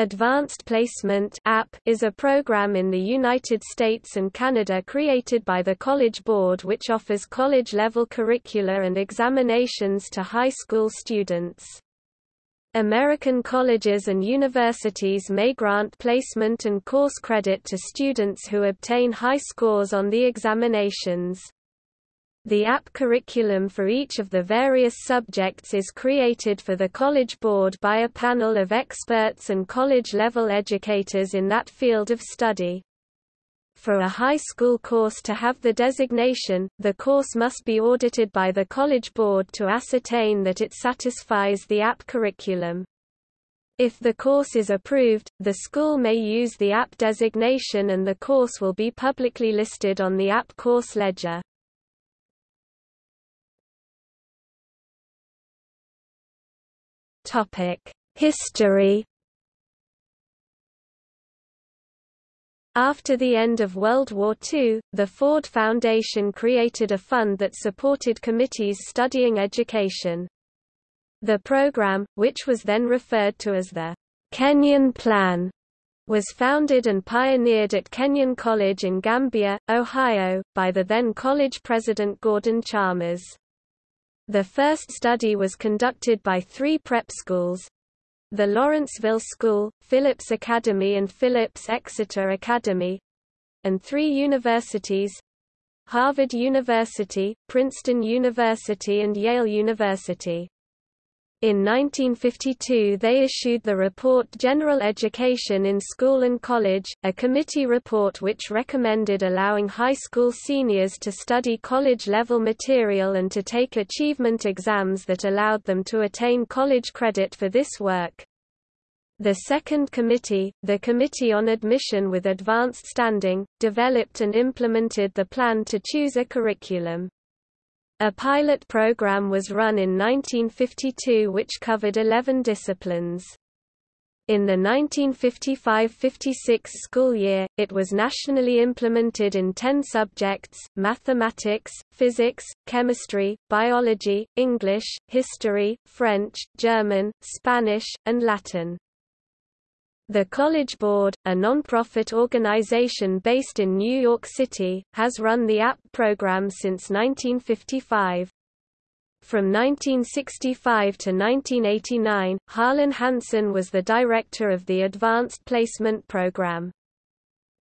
Advanced Placement AP is a program in the United States and Canada created by the College Board which offers college-level curricula and examinations to high school students. American colleges and universities may grant placement and course credit to students who obtain high scores on the examinations. The AP curriculum for each of the various subjects is created for the College Board by a panel of experts and college-level educators in that field of study. For a high school course to have the designation, the course must be audited by the College Board to ascertain that it satisfies the AP curriculum. If the course is approved, the school may use the AP designation and the course will be publicly listed on the AP course ledger. History After the end of World War II, the Ford Foundation created a fund that supported committees studying education. The program, which was then referred to as the Kenyon Plan, was founded and pioneered at Kenyon College in Gambier, Ohio, by the then college president Gordon Chalmers. The first study was conducted by three prep schools, the Lawrenceville School, Phillips Academy and Phillips Exeter Academy, and three universities, Harvard University, Princeton University and Yale University. In 1952 they issued the report General Education in School and College, a committee report which recommended allowing high school seniors to study college-level material and to take achievement exams that allowed them to attain college credit for this work. The second committee, the Committee on Admission with Advanced Standing, developed and implemented the plan to choose a curriculum. A pilot program was run in 1952 which covered 11 disciplines. In the 1955–56 school year, it was nationally implemented in 10 subjects, mathematics, physics, chemistry, biology, English, history, French, German, Spanish, and Latin. The College Board, a non-profit organization based in New York City, has run the AP program since 1955. From 1965 to 1989, Harlan Hanson was the director of the Advanced Placement Program.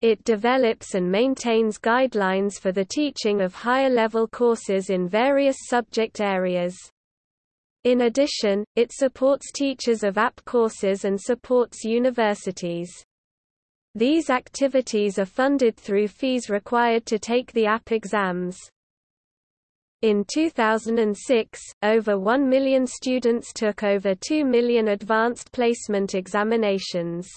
It develops and maintains guidelines for the teaching of higher-level courses in various subject areas. In addition, it supports teachers of AP courses and supports universities. These activities are funded through fees required to take the AP exams. In 2006, over 1 million students took over 2 million advanced placement examinations.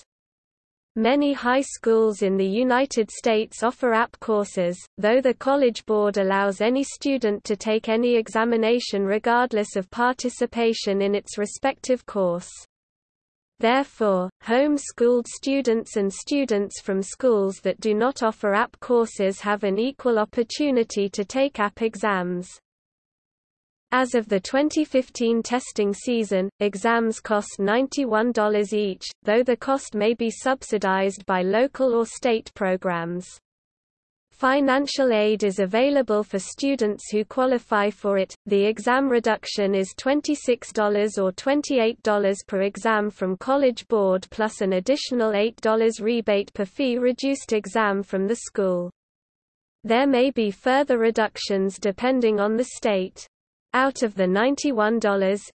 Many high schools in the United States offer AP courses, though the College Board allows any student to take any examination regardless of participation in its respective course. Therefore, home-schooled students and students from schools that do not offer AP courses have an equal opportunity to take AP exams. As of the 2015 testing season, exams cost $91 each, though the cost may be subsidized by local or state programs. Financial aid is available for students who qualify for it. The exam reduction is $26 or $28 per exam from College Board plus an additional $8 rebate per fee reduced exam from the school. There may be further reductions depending on the state. Out of the $91,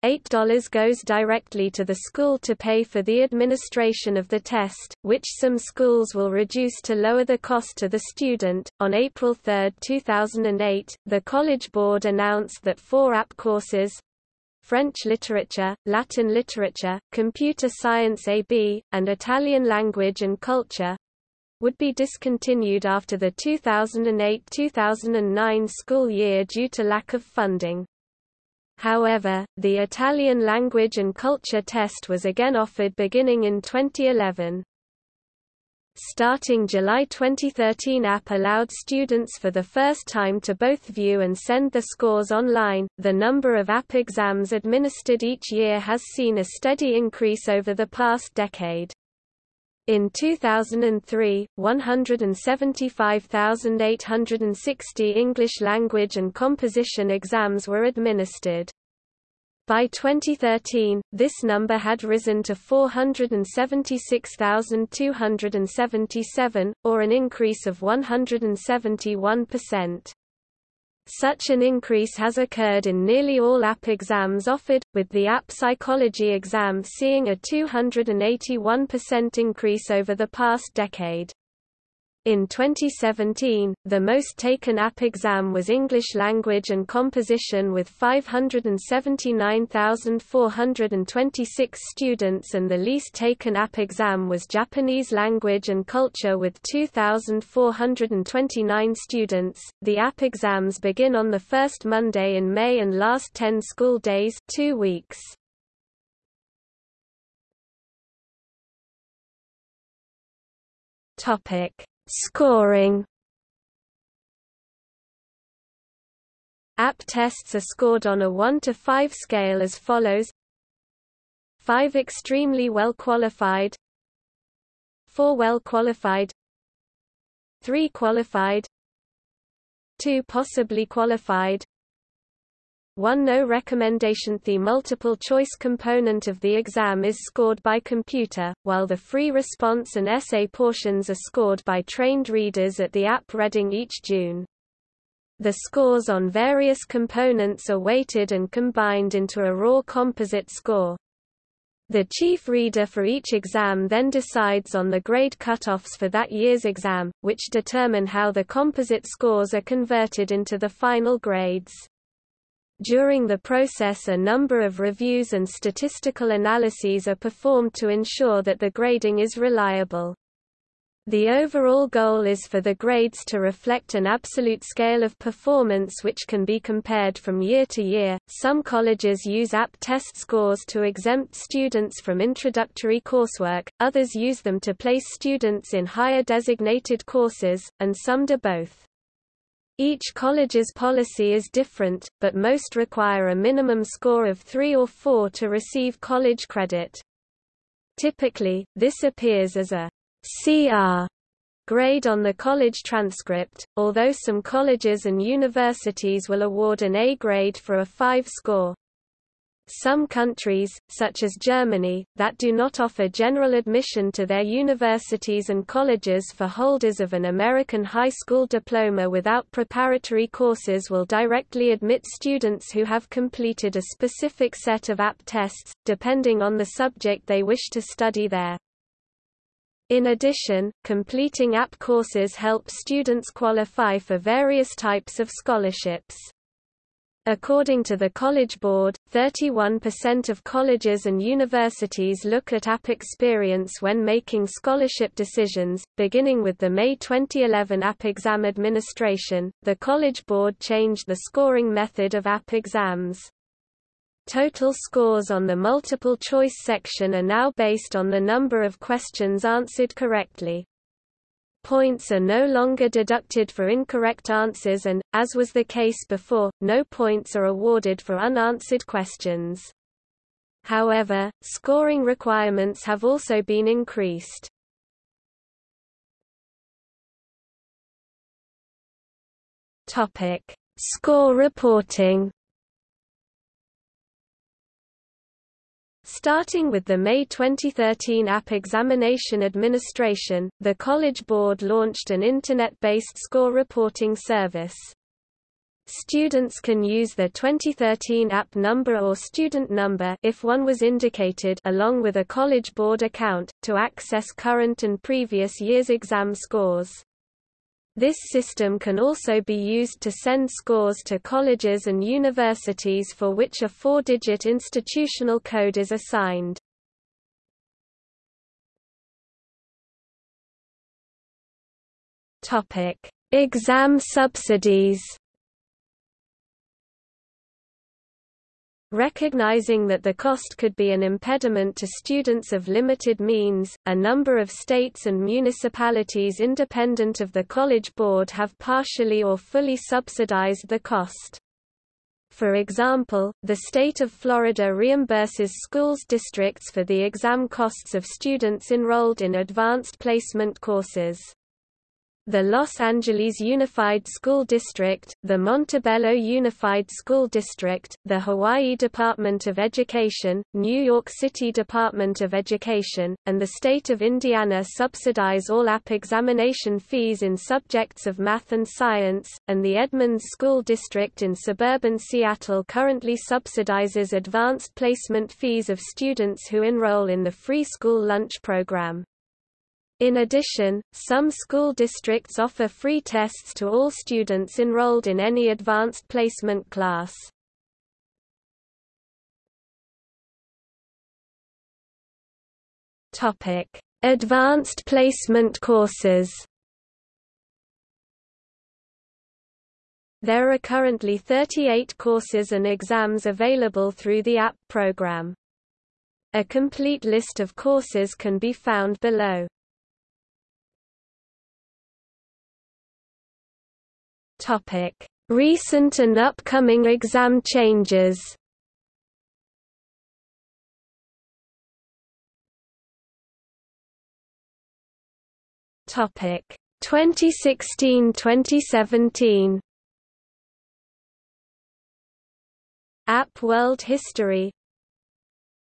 $8 goes directly to the school to pay for the administration of the test, which some schools will reduce to lower the cost to the student. On April 3, 2008, the College Board announced that four AP courses French literature, Latin literature, computer science AB, and Italian language and culture would be discontinued after the 2008-2009 school year due to lack of funding. However, the Italian language and culture test was again offered beginning in 2011. Starting July 2013 AP allowed students for the first time to both view and send the scores online. The number of AP exams administered each year has seen a steady increase over the past decade. In 2003, 175,860 English language and composition exams were administered. By 2013, this number had risen to 476,277, or an increase of 171%. Such an increase has occurred in nearly all AP exams offered, with the AP psychology exam seeing a 281% increase over the past decade. In 2017, the most taken AP exam was English Language and Composition with 579,426 students and the least taken AP exam was Japanese Language and Culture with 2,429 students. The AP exams begin on the first Monday in May and last 10 school days, 2 weeks. Topic Scoring. AP tests are scored on a 1 to 5 scale as follows. 5 extremely well qualified 4 well qualified. 3 qualified 2 possibly qualified 1 No recommendation The multiple choice component of the exam is scored by computer, while the free response and essay portions are scored by trained readers at the AP reading each June. The scores on various components are weighted and combined into a raw composite score. The chief reader for each exam then decides on the grade cutoffs for that year's exam, which determine how the composite scores are converted into the final grades. During the process a number of reviews and statistical analyses are performed to ensure that the grading is reliable. The overall goal is for the grades to reflect an absolute scale of performance which can be compared from year to year. Some colleges use AP test scores to exempt students from introductory coursework, others use them to place students in higher designated courses, and some do both. Each college's policy is different, but most require a minimum score of 3 or 4 to receive college credit. Typically, this appears as a CR grade on the college transcript, although some colleges and universities will award an A grade for a 5 score. Some countries, such as Germany, that do not offer general admission to their universities and colleges for holders of an American high school diploma without preparatory courses will directly admit students who have completed a specific set of AP tests, depending on the subject they wish to study there. In addition, completing AP courses help students qualify for various types of scholarships. According to the College Board, 31% of colleges and universities look at AP experience when making scholarship decisions. Beginning with the May 2011 AP Exam Administration, the College Board changed the scoring method of AP exams. Total scores on the multiple choice section are now based on the number of questions answered correctly. Points are no longer deducted for incorrect answers and, as was the case before, no points are awarded for unanswered questions. However, scoring requirements have also been increased. Topic: Score reporting. Starting with the May 2013 AP Examination Administration, the College Board launched an Internet-based score reporting service. Students can use their 2013 AP number or student number if one was indicated along with a College Board account, to access current and previous year's exam scores. This system can also be used to send scores to colleges and universities for which a four-digit institutional code is assigned. Exam subsidies Recognizing that the cost could be an impediment to students of limited means, a number of states and municipalities independent of the College Board have partially or fully subsidized the cost. For example, the state of Florida reimburses schools districts for the exam costs of students enrolled in advanced placement courses the Los Angeles Unified School District, the Montebello Unified School District, the Hawaii Department of Education, New York City Department of Education, and the state of Indiana subsidize all AP examination fees in subjects of math and science, and the Edmonds School District in suburban Seattle currently subsidizes advanced placement fees of students who enroll in the free school lunch program. In addition, some school districts offer free tests to all students enrolled in any advanced placement class. Topic: Advanced placement courses. There are currently 38 courses and exams available through the AP program. A complete list of courses can be found below. Topic: Recent and upcoming exam changes. Topic: 2016-2017. AP World History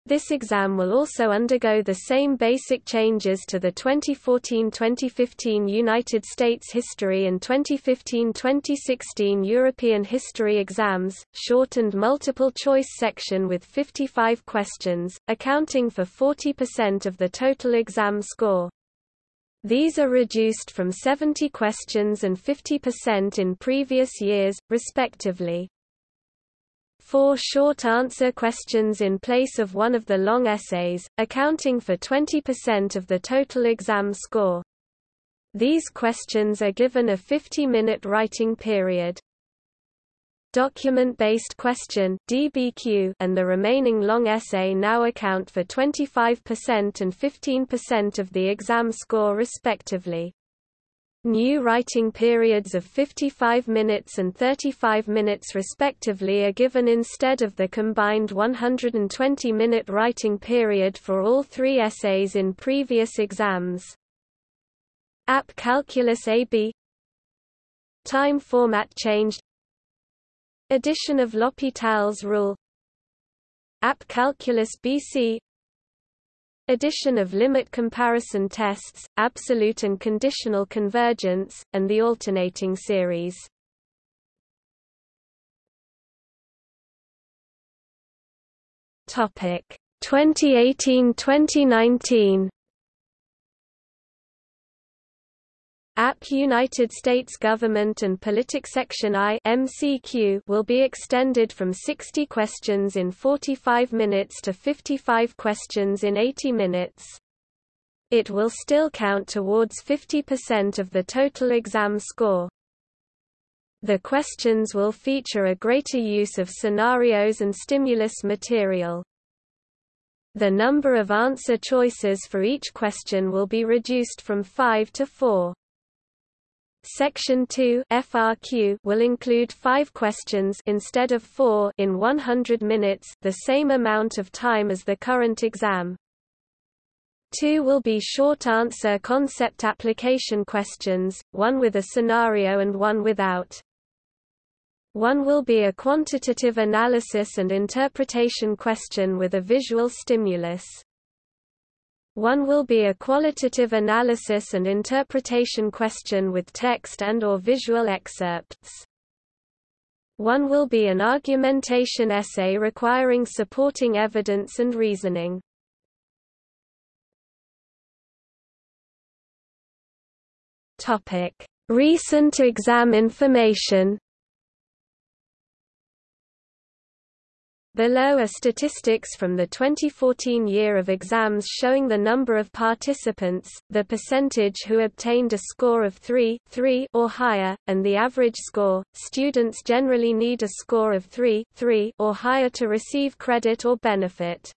this exam will also undergo the same basic changes to the 2014-2015 United States History and 2015-2016 European History exams, shortened multiple-choice section with 55 questions, accounting for 40% of the total exam score. These are reduced from 70 questions and 50% in previous years, respectively four short answer questions in place of one of the long essays, accounting for 20% of the total exam score. These questions are given a 50-minute writing period. Document-based question DBQ and the remaining long essay now account for 25% and 15% of the exam score respectively. New writing periods of 55 minutes and 35 minutes respectively are given instead of the combined 120-minute writing period for all three essays in previous exams. AP Calculus AB Time format changed. Addition of L'Hopital's rule. AP Calculus BC addition of limit comparison tests, absolute and conditional convergence, and the alternating series. Topic 2018-2019 AP United States Government and Politics Section I MCQ will be extended from 60 questions in 45 minutes to 55 questions in 80 minutes. It will still count towards 50% of the total exam score. The questions will feature a greater use of scenarios and stimulus material. The number of answer choices for each question will be reduced from 5 to 4. Section 2 FRQ will include 5 questions instead of 4 in 100 minutes, the same amount of time as the current exam. 2 will be short answer concept application questions, one with a scenario and one without. One will be a quantitative analysis and interpretation question with a visual stimulus. One will be a qualitative analysis and interpretation question with text and or visual excerpts. One will be an argumentation essay requiring supporting evidence and reasoning. Recent exam information Below are statistics from the 2014 year of exams showing the number of participants, the percentage who obtained a score of 3, 3 or higher, and the average score. Students generally need a score of 3, 3 or higher to receive credit or benefit.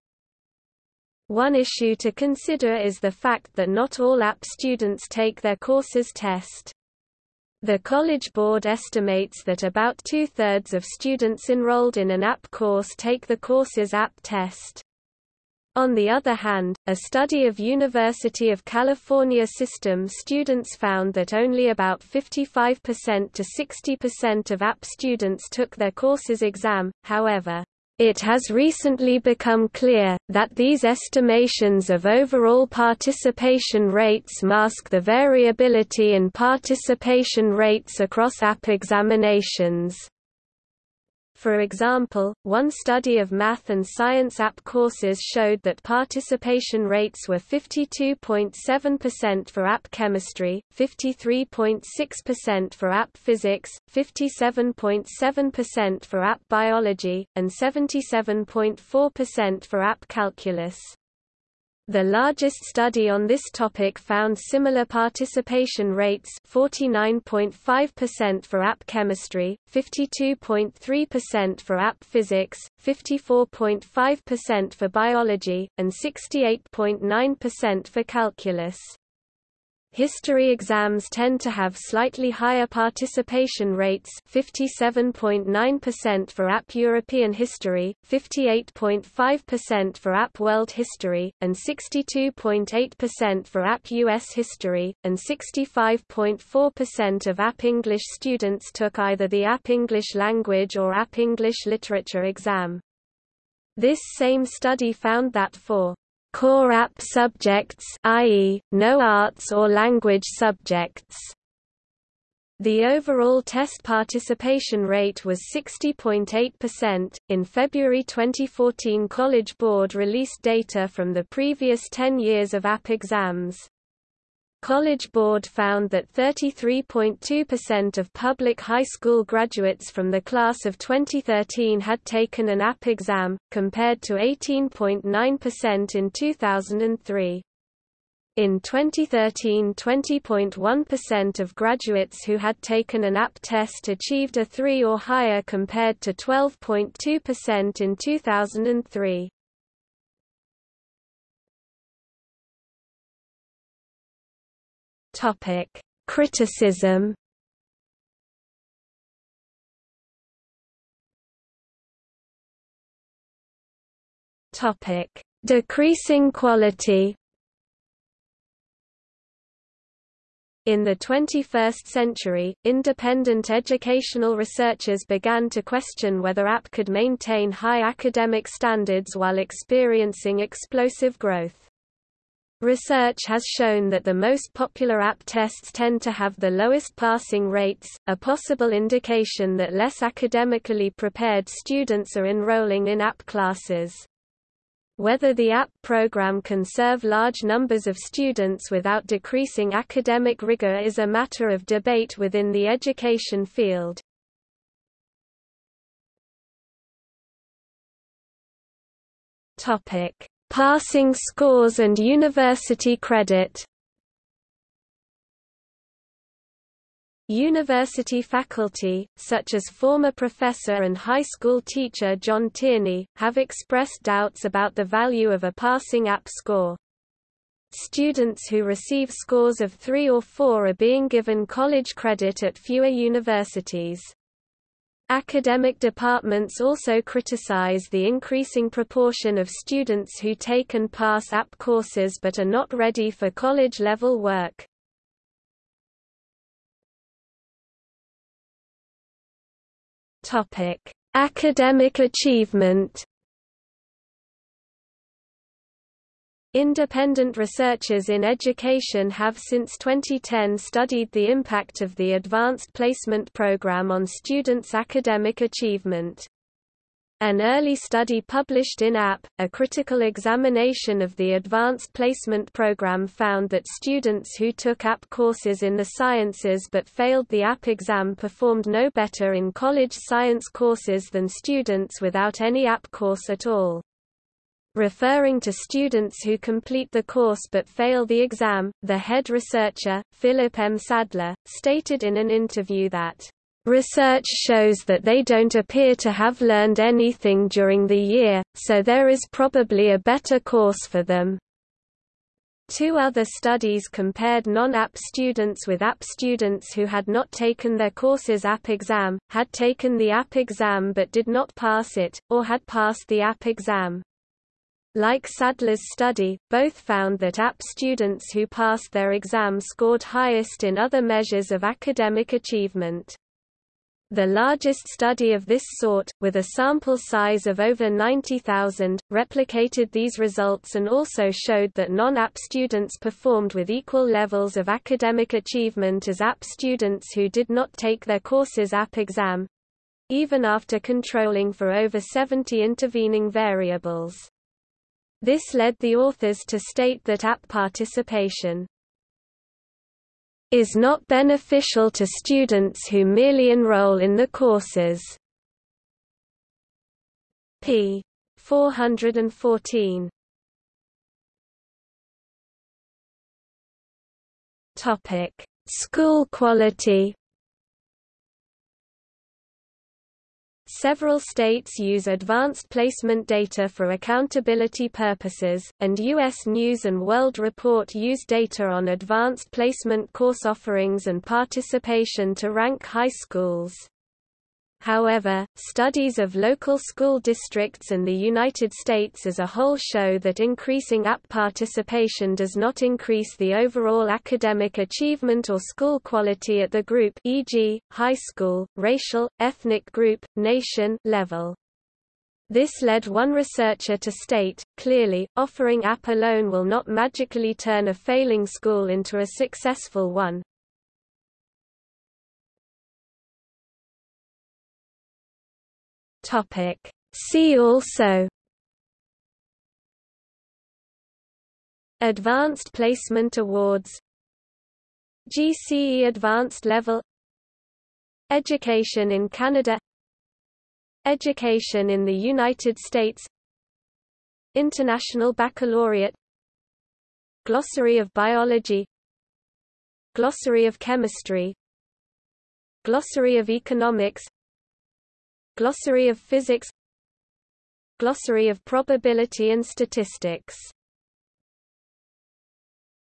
One issue to consider is the fact that not all AP students take their courses test. The College Board estimates that about two-thirds of students enrolled in an AP course take the course's AP test. On the other hand, a study of University of California system students found that only about 55% to 60% of AP students took their course's exam, however, it has recently become clear, that these estimations of overall participation rates mask the variability in participation rates across AP examinations. For example, one study of math and science AP courses showed that participation rates were 52.7% for AP chemistry, 53.6% for AP physics, 57.7% for AP biology, and 77.4% for AP calculus. The largest study on this topic found similar participation rates 49.5% for AP chemistry, 52.3% for AP physics, 54.5% for biology, and 68.9% for calculus. History exams tend to have slightly higher participation rates 57.9% for AP European History, 58.5% for AP World History, and 62.8% for AP US History, and 65.4% of AP English students took either the AP English Language or AP English Literature exam. This same study found that for core AP subjects i.e., no arts or language subjects. The overall test participation rate was 60.8%. In February 2014, College Board released data from the previous 10 years of AP exams. College Board found that 33.2% of public high school graduates from the class of 2013 had taken an AP exam, compared to 18.9% in 2003. In 2013 20.1% of graduates who had taken an AP test achieved a 3 or higher compared to 12.2% in 2003. Topic: Criticism. Topic: Decreasing quality. In the 21st century, independent educational researchers began to question whether AP could maintain high academic standards while experiencing explosive growth. Research has shown that the most popular AP tests tend to have the lowest passing rates, a possible indication that less academically prepared students are enrolling in AP classes. Whether the AP program can serve large numbers of students without decreasing academic rigor is a matter of debate within the education field. Topic: Passing scores and university credit University faculty, such as former professor and high school teacher John Tierney, have expressed doubts about the value of a passing AP score. Students who receive scores of 3 or 4 are being given college credit at fewer universities. Academic departments also criticize the increasing proportion of students who take and pass AP courses but are not ready for college-level work. Academic achievement Independent researchers in education have since 2010 studied the impact of the Advanced Placement Program on students' academic achievement. An early study published in AP, a critical examination of the Advanced Placement Program found that students who took AP courses in the sciences but failed the AP exam performed no better in college science courses than students without any AP course at all. Referring to students who complete the course but fail the exam, the head researcher, Philip M. Sadler, stated in an interview that, "...research shows that they don't appear to have learned anything during the year, so there is probably a better course for them." Two other studies compared non-AP students with AP students who had not taken their course's AP exam, had taken the AP exam but did not pass it, or had passed the AP exam. Like Sadler's study, both found that AP students who passed their exam scored highest in other measures of academic achievement. The largest study of this sort, with a sample size of over 90,000, replicated these results and also showed that non-AP students performed with equal levels of academic achievement as AP students who did not take their course's AP exam even after controlling for over 70 intervening variables. This led the authors to state that AP participation is not beneficial to students who merely enroll in the courses. p. 414. Topic: School quality Several states use advanced placement data for accountability purposes, and U.S. News & World Report use data on advanced placement course offerings and participation to rank high schools. However, studies of local school districts and the United States as a whole show that increasing AP participation does not increase the overall academic achievement or school quality at the group e.g., high school, racial, ethnic group, nation level. This led one researcher to state, clearly, offering AP alone will not magically turn a failing school into a successful one. Topic. See also. Advanced Placement Awards. GCE Advanced Level. Education in Canada. Education in the United States. International Baccalaureate. Glossary of Biology. Glossary of Chemistry. Glossary of Economics Glossary of Physics Glossary of Probability and Statistics